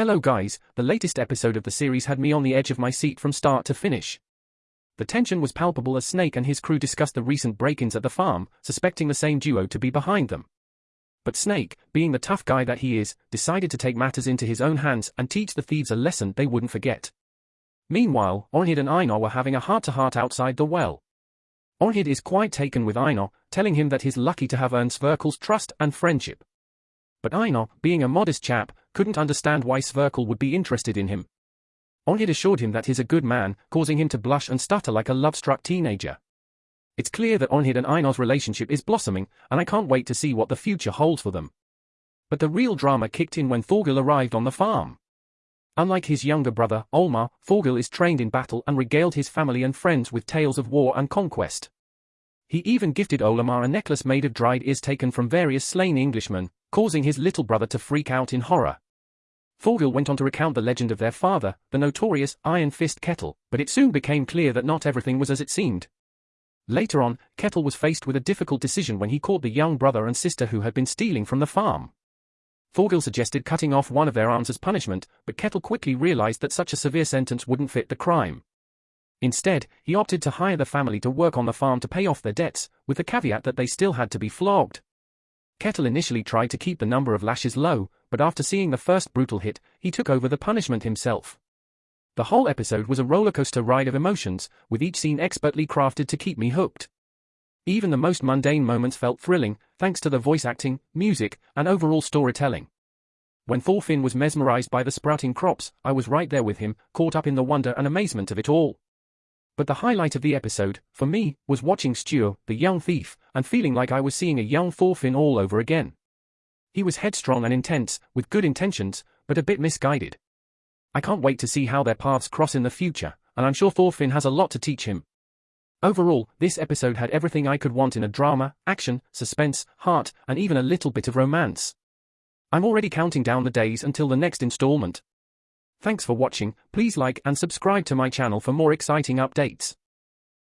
Hello guys, the latest episode of the series had me on the edge of my seat from start to finish. The tension was palpable as Snake and his crew discussed the recent break-ins at the farm, suspecting the same duo to be behind them. But Snake, being the tough guy that he is, decided to take matters into his own hands and teach the thieves a lesson they wouldn't forget. Meanwhile, Arnheid and Einar were having a heart-to-heart outside the well. Arnheid is quite taken with Einar, telling him that he's lucky to have earned Sverkel's trust and friendship. But Einar, being a modest chap, couldn't understand why Sverkel would be interested in him. Arnheid assured him that he's a good man, causing him to blush and stutter like a love-struck teenager. It's clear that Arnheid and Einar's relationship is blossoming, and I can't wait to see what the future holds for them. But the real drama kicked in when Thorgil arrived on the farm. Unlike his younger brother, Olmar, Thorgil is trained in battle and regaled his family and friends with tales of war and conquest. He even gifted Olmar a necklace made of dried ears taken from various slain Englishmen, causing his little brother to freak out in horror. Thorgil went on to recount the legend of their father, the notorious Iron Fist Ketil, but it soon became clear that not everything was as it seemed. Later on, Ketil was faced with a difficult decision when he caught the young brother and sister who had been stealing from the farm. Thorgil suggested cutting off one of their arms as punishment, but Ketil quickly realized that such a severe sentence wouldn't fit the crime. Instead, he opted to hire the family to work on the farm to pay off their debts, with the caveat that they still had to be flogged. Ketil initially tried to keep the number of lashes low, but after seeing the first brutal hit, he took over the punishment himself. The whole episode was a rollercoaster ride of emotions, with each scene expertly crafted to keep me hooked. Even the most mundane moments felt thrilling, thanks to the voice acting, music, and overall storytelling. When Thorfinn was mesmerized by the sprouting crops, I was right there with him, caught up in the wonder and amazement of it all. But the highlight of the episode, for me, was watching Sture, the young thief, and feeling like I was seeing a young Thorfinn all over again. He was headstrong and intense, with good intentions, but a bit misguided. I can't wait to see how their paths cross in the future, and I'm sure Thorfinn has a lot to teach him. Overall, this episode had everything I could want in a drama, action, suspense, heart, and even a little bit of romance. I'm already counting down the days until the next installment. Thanks for watching, please like and subscribe to my channel for more exciting updates.